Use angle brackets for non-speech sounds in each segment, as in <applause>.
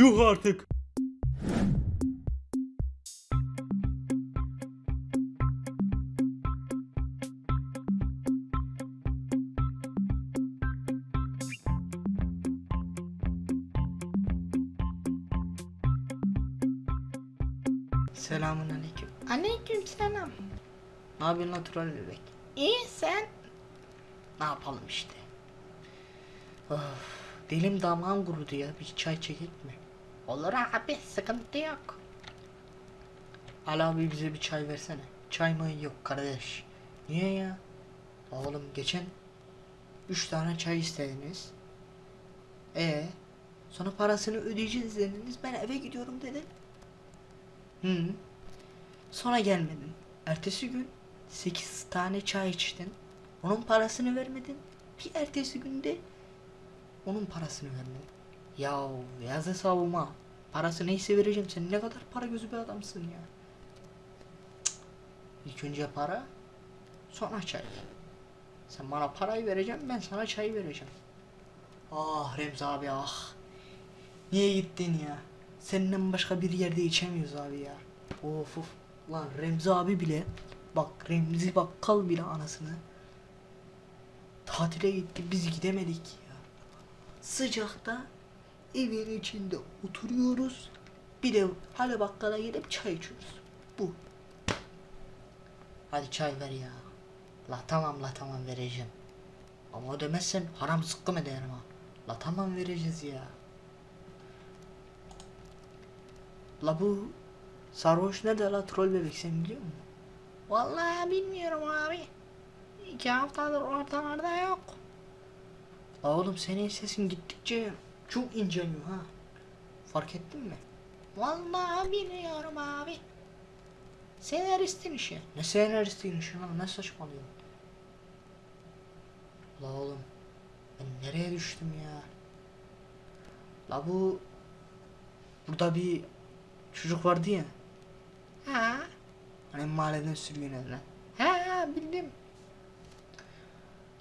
Yuh artık. Selamun aleyküm. Aleyküm selam. Ne yapıyorsun troll bebek? İyi sen? Ne yapalım işte. Of, dilim damağım kurudu ya. Bir çay çekek mi? Olur abi sıkıntı yok. Ali abi bize bir çay versene. Çay mı yok kardeş. Niye ya? Oğlum geçen üç tane çay istediniz. E sonra parasını ödeyeceğiz dediniz. Ben eve gidiyorum dedim. Hı. Sonra gelmedin. Ertesi gün sekiz tane çay içtin. Onun parasını vermedin. Bir ertesi günde onun parasını vermedin. Ya yaz hesabıma. Parası neyse vereceğim. Sen ne kadar para gözü bir adamsın ya. İlk önce para, sonra çay. Sen bana parayı vereceksin, ben sana çayı vereceğim. Ah Remzi abi ah. Niye gittin ya? Seninle başka bir yerde içemiyoruz abi ya. Of of. Lan Remzi abi bile bak Remzi bakkal bile anasını tatile gitti biz gidemedik ya. Sıcakta evin içinde oturuyoruz. Bir de hala bakkala gidip çay içiyoruz. Bu. Hadi çay ver ya. La tamam la tamam vereceğim. Ama ödemezsen haram zıkkım ederim ha. La tamam vereceğiz ya. La bu sarhoş nerede la troll bebek sen biliyor musun? Vallahi bilmiyorum abi. İki haftadır ortalarda yok. La oğlum senin sesin gittikçe çok inceliyor ha. Fark ettin mi? Vallahi bilmiyorum abi. Senaristin işi. Ne senaristiyim işin lan ne saçmalıyorsun? La oğlum ben nereye düştüm ya? La bu burada bir çocuk vardı ya Ha? hani mahalleden sürgün edilen. Ha bildim.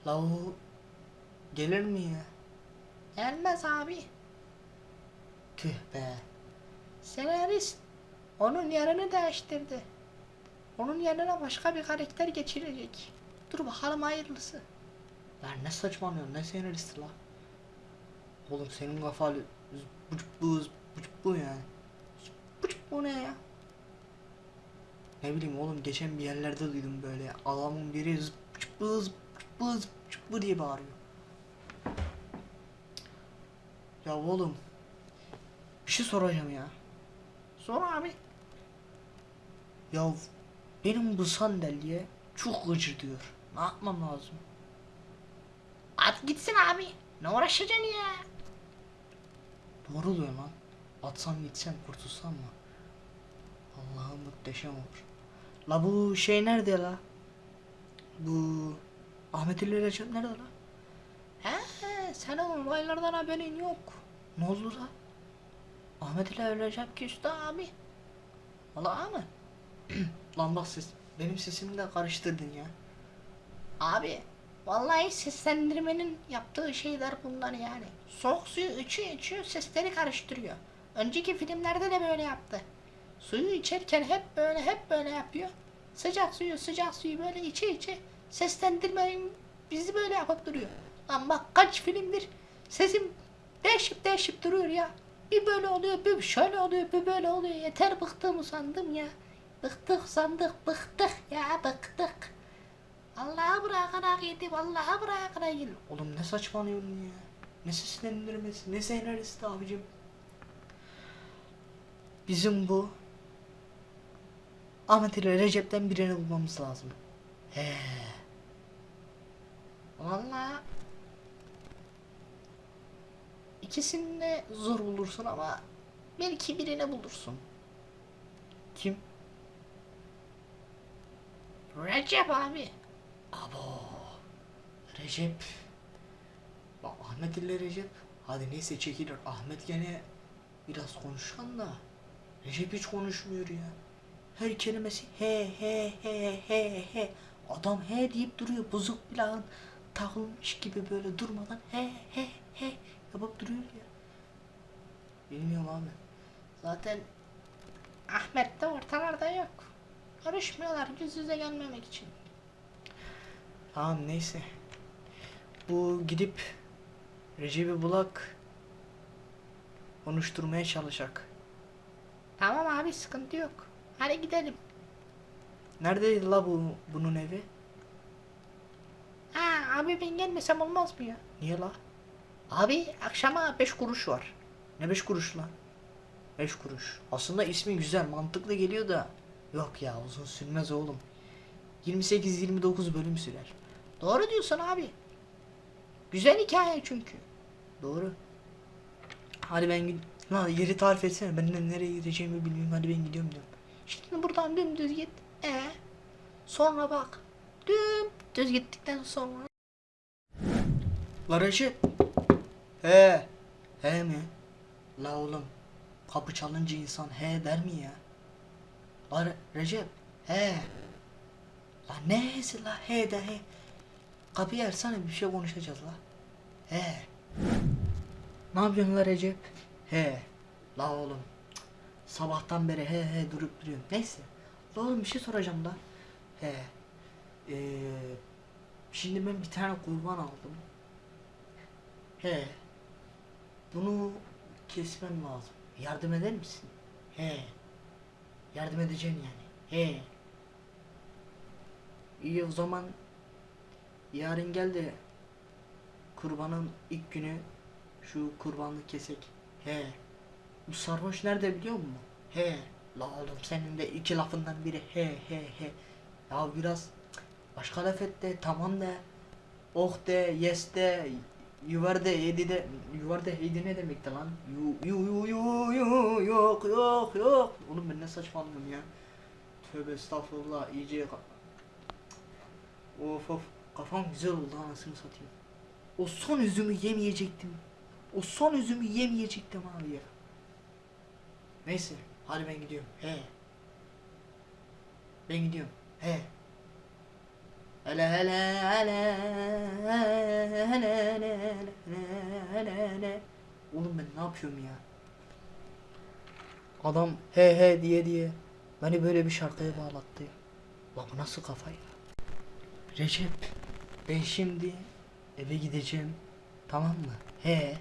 La o gelir mi ya? Gelmez abi. Tüh be. Senarist onun yerini değiştirdi. Onun yerine başka bir karakter geçirecek. Dur bakalım hayırlısı. Lan ne saçmalıyorsun ne senaristi la? Oğlum senin kafalı bucuk bu bucuk bu yani. Buçuk bu ne ya? Ne bileyim oğlum geçen bir yerlerde duydum böyle adamın biri zıp zıp zıp bu diye bağırıyor. Ya oğlum bir şey soracağım ya. Sor abi. Ya benim bu sandalye çok gıcır diyor. Ne yapmam lazım? At gitsin abi. Ne uğraşacaksın ya? Doğru diyor lan. Atsam gitsem kurtulsam mı? Allah'ım muhteşem olur. La bu şey nerede la? Bu Ahmet Ali Recep nerede la? He, sen o olaylardan haberin yok. Ne oldu la? Ahmet ile Recep küstü abi. Valla mı? <clears throat> lan bak ses. Benim sesimi de karıştırdın ya. Abi, vallahi seslendirmenin yaptığı şeyler bunlar yani. Soğuk suyu içiyor içiyor sesleri karıştırıyor. Önceki filmlerde de böyle yaptı. Suyu içerken hep böyle hep böyle yapıyor. Sıcak suyu sıcak suyu böyle içe içe seslendirmeyin bizi böyle yapıp duruyor. Lan bak kaç filmdir sesim değişip değişip duruyor ya. Bir böyle oluyor bir şöyle oluyor bir böyle oluyor. Yeter bıktım usandım ya. Bıktık sandık bıktık ya bıktık. Allah'a bırakana gidi, Allah'a bırakana gidi. Oğlum ne saçmalıyorsun ya? Ne seslendirmesi, ne senaristi abicim? Bizim bu Ahmet ile Recep'ten birini bulmamız lazım. He. Vallahi ikisini de zor bulursun ama belki birini bulursun. Kim? Recep abi. Abo. Recep. Bak Ahmet ile Recep. Hadi neyse çekilir. Ahmet gene biraz konuşan da. Recep hiç konuşmuyor ya. Her kelimesi he he he he he. Adam he deyip duruyor. Bozuk plağın takılmış gibi böyle durmadan he he he yapıp duruyor ya. Bilmiyorum abi. Zaten Ahmet de ortalarda yok. Görüşmüyorlar yüz yüze gelmemek için. Tamam neyse. Bu gidip Recep'i Bulak konuşturmaya çalışacak. Tamam abi sıkıntı yok. Hadi gidelim. Neredeydi la bu bunun evi? Ha abi ben gelmesem olmaz mı ya? Niye la? Abi akşama 5 kuruş var. Ne beş kuruş lan? Beş kuruş. Aslında ismi güzel, mantıklı geliyor da. Yok ya uzun sürmez oğlum. 28-29 bölüm sürer. Doğru diyorsun abi. Güzel hikaye çünkü. Doğru. Hadi ben gid... Lan yeri tarif etsene. Ben nereye gideceğimi bilmiyorum. Hadi ben gidiyorum diyorum. Şimdi buradan dümdüz git. E sonra bak. Dümdüz gittikten sonra Recep. He. He mi? La oğlum. Kapı çalınca insan he der mi ya? La Re- Recep. He. La neyse la he de he. Kapıyı açsana bir şey konuşacağız la. He. Ne yapıyorsun la Recep? He. La oğlum. Sabahtan beri he he durup duruyorum. Neyse. La oğlum bir şey soracağım da. He. Ee, şimdi ben bir tane kurban aldım. He. Bunu kesmem lazım. Yardım eder misin? He. Yardım edeceğim yani. He. İyi o zaman yarın gel de kurbanın ilk günü şu kurbanlık kesek. He. Bu sarhoş nerede biliyor musun? He. La oğlum senin de iki lafından biri he he he. Ya biraz başka laf et de tamam de. Oh de, yes de, yuvar de, yedi de, yuvar de, yedi ne demekti lan? Yu, yu, yu, yu, yu, yok, yok, yok. Oğlum ben ne saçmalıyorum ya. Tövbe estağfurullah, iyice Of of, kafam güzel oldu anasını satayım. O son üzümü yemeyecektim. O son üzümü yemeyecektim abi ya. Neyse, hadi ben gidiyorum. He. Ben gidiyorum. He. Hele hele hele hele hele hele hele Oğlum ben ne yapıyorum ya? Adam he he diye diye beni böyle bir şarkıya bağlattı. Bak bu nasıl kafa ya? Recep ben şimdi eve gideceğim tamam mı? He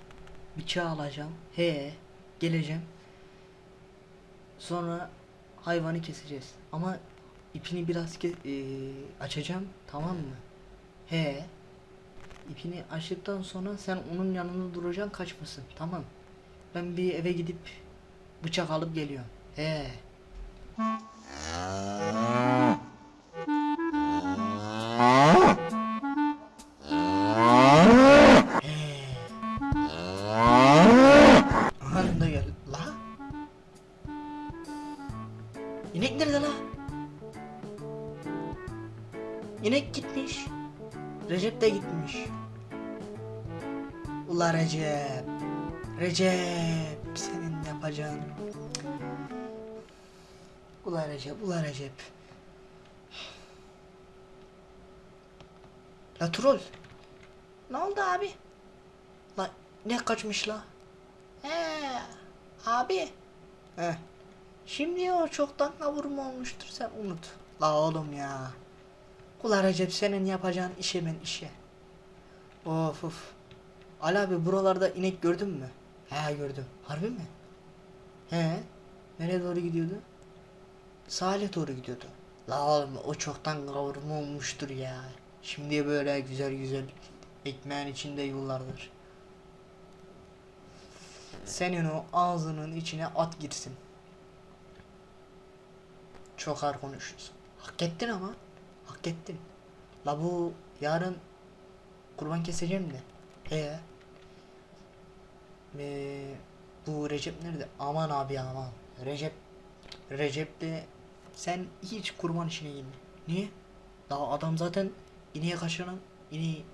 bıçağı alacağım. He geleceğim. Sonra hayvanı keseceğiz. Ama ipini biraz ke- eee, açacağım tamam mı? He. İpini açtıktan sonra sen onun yanında duracaksın kaçmasın tamam. Ben bir eve gidip bıçak alıp geliyorum. He. Recep. Senin yapacağın. Ula Recep, ula Recep. La troll. ne oldu abi? La ne kaçmış la? He abi Heh. şimdi o çoktan kavurma olmuştur sen unut. La oğlum ya. Ula Recep senin yapacağın işe ben işe. Of of. Ali abi buralarda inek gördün mü? He gördüm. Harbi mi? He. Nereye doğru gidiyordu? Sahile doğru gidiyordu. La oğlum o çoktan kavurma olmuştur ya. Şimdi böyle güzel güzel ekmeğin içinde yıllardır. Senin o ağzının içine at girsin. Çok ağır konuşuyorsun. Hak ettin ama. Hak ettin. La bu yarın kurban keseceğim de. He. Ee, bu Recep nerede? Aman abi aman. Recep Recep de sen hiç kurban işine girme. Niye? Daha adam zaten ineğe kaçıran ineği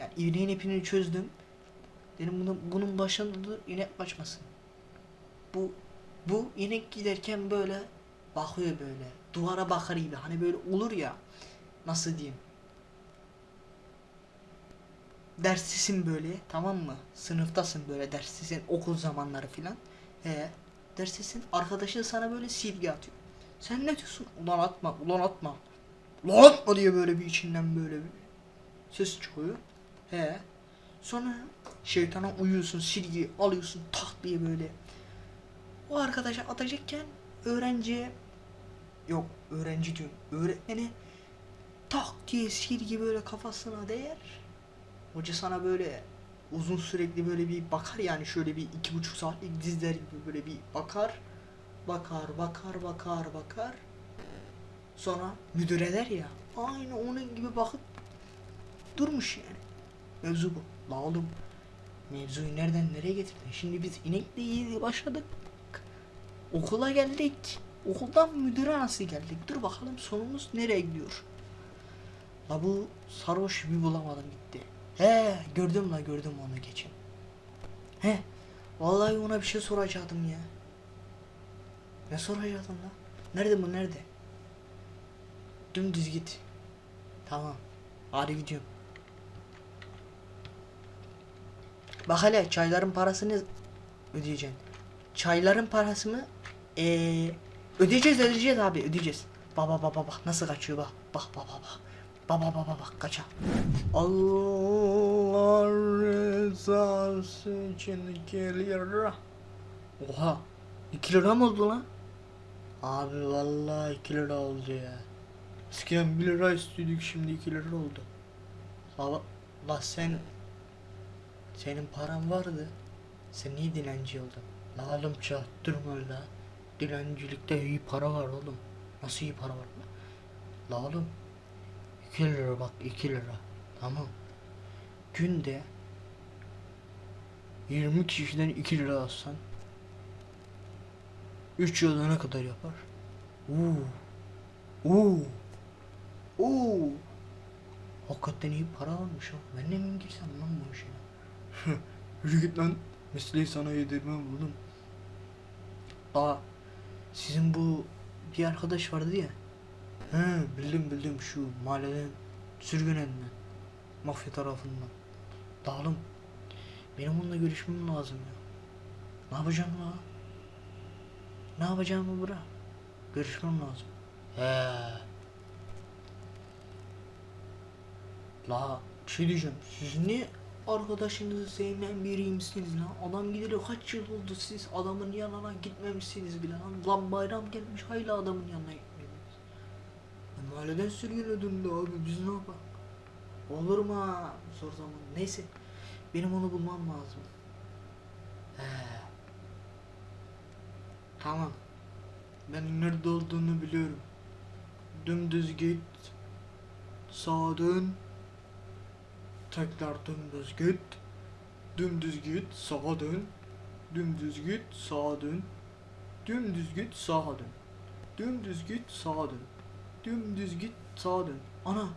yani ineğin ipini çözdüm. Dedim bunun, bunun başında dur inek kaçmasın. Bu bu inek giderken böyle bakıyor böyle. Duvara bakar gibi. Hani böyle olur ya. Nasıl diyeyim? Derslisin böyle tamam mı? Sınıftasın böyle derslisin okul zamanları filan. He. Dersesin arkadaşın sana böyle silgi atıyor. Sen ne diyorsun? Ulan atma, ulan atma. Ulan atma diye böyle bir içinden böyle bir ses çıkıyor. He. Sonra şeytana uyuyorsun, silgi alıyorsun tak diye böyle. O arkadaşa atacakken öğrenciye yok öğrenci diyorum öğretmeni tak diye silgi böyle kafasına değer. Hoca sana böyle uzun sürekli böyle bir bakar yani şöyle bir iki buçuk saatlik dizler gibi böyle bir bakar. Bakar, bakar, bakar, bakar. Sonra müdür eder ya. Aynı onun gibi bakıp durmuş yani. Mevzu bu. La oğlum mevzuyu nereden nereye getirdin? Şimdi biz inekle iyi başladık. Okula geldik. Okuldan müdüre nasıl geldik? Dur bakalım sonumuz nereye gidiyor? La bu sarhoş bir bulamadım gitti. He gördüm la gördüm onu geçen. He vallahi ona bir şey soracaktım ya. Ne soracaktım la? Nerede bu nerede? Dümdüz git. Tamam. Hadi gidiyorum. Bak hele çayların parasını ödeyeceksin. Çayların parası mı? Ee, ödeyeceğiz ödeyeceğiz abi ödeyeceğiz. Baba baba bak nasıl kaçıyor bak. Bak baba bak. Baba baba bak kaça. Allah rızası için 2 lira. Oha. 2 lira mı oldu lan? Abi vallahi 2 lira oldu ya. Eskiden 1 lira istiyorduk şimdi 2 lira oldu. La, la sen senin paran vardı. Sen niye dilenci oldun? La oğlum çaktırma la. Dilencilikte iyi para var oğlum. Nasıl iyi para var? La oğlum 2 lira bak 2 lira. Tamam. Günde 20 kişiden 2 lira alsan 3 yılda ne kadar yapar? Oo. Oo. Oo. Hakikaten iyi para almış ha. Ben de mi girsem lan bu işe? Yürü git lan. Mesleği sana yedirmem oğlum. Aa. Sizin bu bir arkadaş vardı ya. He bildim bildim şu mahalleden sürgün edilen mafya tarafından. Dağılım. Benim onunla görüşmem lazım ya. Ne yapacağım la? Ne yapacağımı bırak. Görüşmem lazım. He. La şey diyeceğim. Siz niye arkadaşınızı sevmeyen biriymişsiniz lan? Adam gideli kaç yıl oldu siz adamın yanına gitmemişsiniz bile lan. Lan bayram gelmiş hala adamın yanına mahalleden sürgüne döndü abi biz ne yapalım? Olur mu? Zor zaman. Neyse. Benim onu bulmam lazım. He. Tamam. Ben nerede olduğunu biliyorum. Dümdüz git. Sağa dön. Tekrar dümdüz git. Dümdüz git, sağa dön. Dümdüz git, sağa dön. Dümdüz git, sağa dön. Dümdüz git, sağa dön. Dümdüz git, sağa dön. Ana,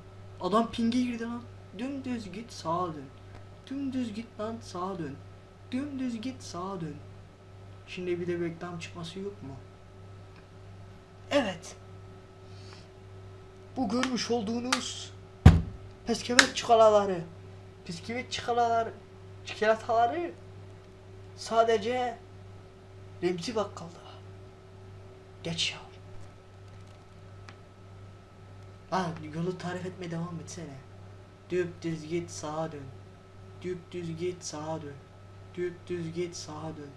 adam pinge girdi lan. Dümdüz git, sağa dön. Dümdüz git lan, sağa dön. Dümdüz git, sağa dön. Şimdi bir de reklam çıkması yok mu? Evet. Bu görmüş olduğunuz Pesküvit çikolataları, bisküvit çikolataları, çikolataları sadece Remzi Bakkal'da. Geç ya. Ha yolu tarif etmeye devam etsene. Düz git sağa dön. Düz git sağa dön. Düz git sağa dön.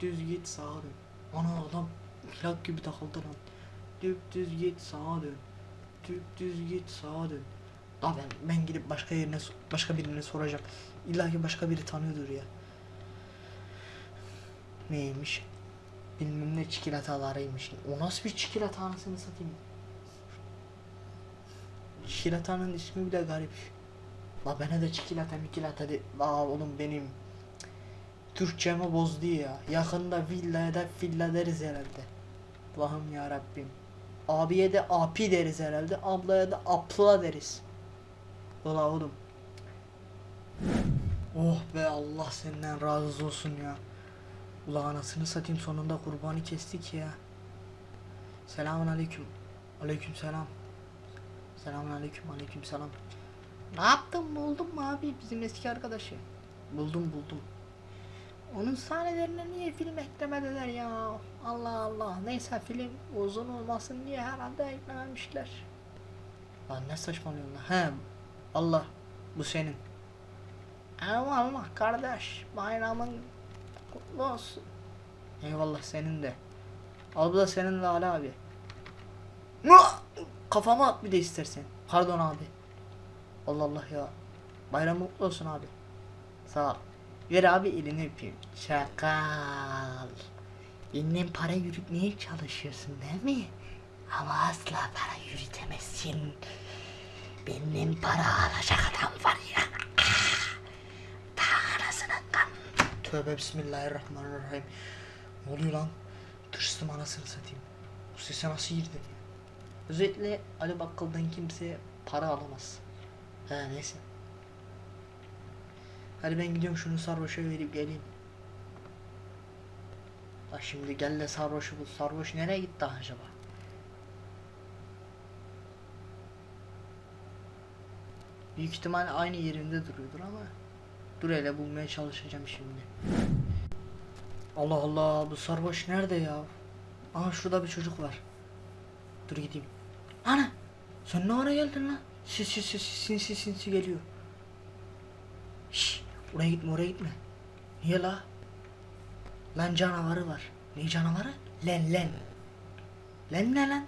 Düz git sağa dön. Ana adam plak gibi takıldı lan. Düz git sağa dön. Düz git sağa dön. Lan ben, ben gidip başka yerine başka birine soracağım. İlla ki başka biri tanıyordur ya. Neymiş? Bilmem ne çikolatalarıymış. O nasıl bir çikolata anasını satayım? Çikolatanın ismi bile garip. La bana da çikolata mikilata de. La oğlum benim Türkçemi bozdu ya. Yakında villaya da villa deriz herhalde. Allah'ım ya Rabbim. Abiye de api deriz herhalde. Ablaya da apla deriz. Valla oğlum. Oh be Allah senden razı olsun ya. Ula anasını satayım sonunda kurbanı kestik ya. Selamun aleyküm. Aleyküm selam. Selamun aleyküm selam. Ne yaptın buldun mu abi bizim eski arkadaşı? Buldum buldum. Onun sahnelerine niye film eklemediler ya? Allah Allah. Neyse film uzun olmasın diye herhalde eklememişler. Lan ne saçmalıyorsun lan? He Allah bu senin. Eyvallah kardeş. Bayramın kutlu olsun. Eyvallah senin de. Al bu da senin de Ali abi. Mua! Kafama at bir de istersen. Pardon abi. Allah Allah ya. Bayram mutlu olsun abi. Sağ ol. Ver abi elini öpeyim. Şakal. Benden para yürütmeye çalışıyorsun değil mi? Ama asla para yürütemezsin. Benden para alacak adam var ya. Ta anasının kan. Tövbe bismillahirrahmanirrahim. Ne oluyor lan? Tırstım anasını satayım. Bu sese nasıl girdin ya? Özellikle Ali Bakkal'dan kimse para alamaz. He neyse. Hadi ben gidiyorum şunu sarhoşa verip geleyim. Bak şimdi gel de sarhoşu bul. Sarhoş nereye gitti acaba? Büyük ihtimal aynı yerinde duruyordur ama dur hele bulmaya çalışacağım şimdi. Allah Allah bu sarhoş nerede ya? Aha şurada bir çocuk var. Dur gideyim. Ana! Sen ne ara geldin lan? Sis sis sis sinsi sinsi geliyor. Şş, oraya gitme oraya gitme. Niye la? Lan canavarı var. Ne canavarı? Len len. Len ne lan?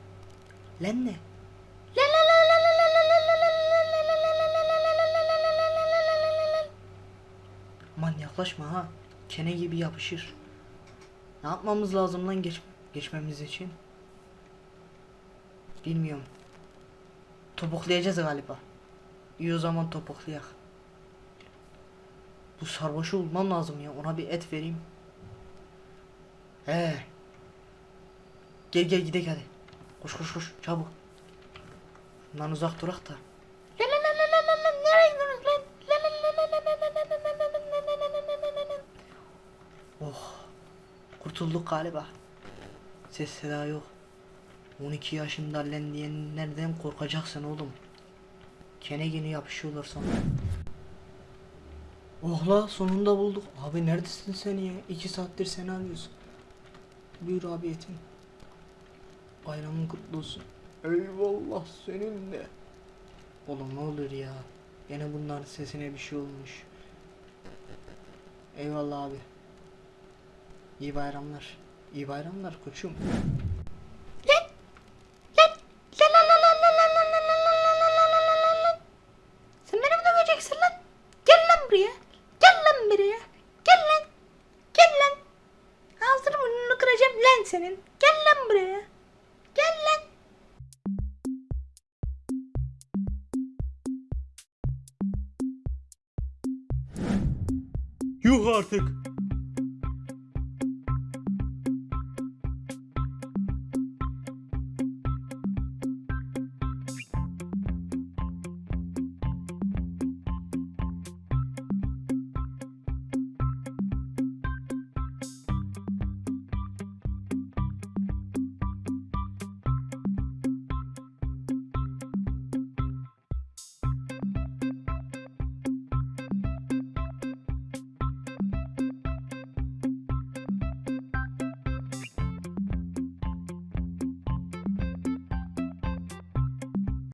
Len ne? Aman yaklaşma ha. Kene gibi yapışır. Ne yapmamız lazım lan geç geçmemiz için? Bilmiyorum. Topuklayacağız galiba. İyi o zaman topuklayak. Bu sarhoşu bulmam lazım ya. Ona bir et vereyim. He. Gel gel gidelim hadi. Koş koş koş çabuk. Bundan uzak durak da. Oh. Kurtulduk galiba. Ses seda yok. 12 yaşında len diyenlerden korkacaksın oğlum. Kene gene yapışıyorlar sana. Oh la sonunda bulduk. Abi neredesin sen ya? 2 saattir seni arıyoruz. Buyur abi yetin. Bayramın kutlu olsun. Eyvallah seninle. Oğlum ne olur ya. Yine bunların sesine bir şey olmuş. Eyvallah abi. İyi bayramlar. İyi bayramlar koçum.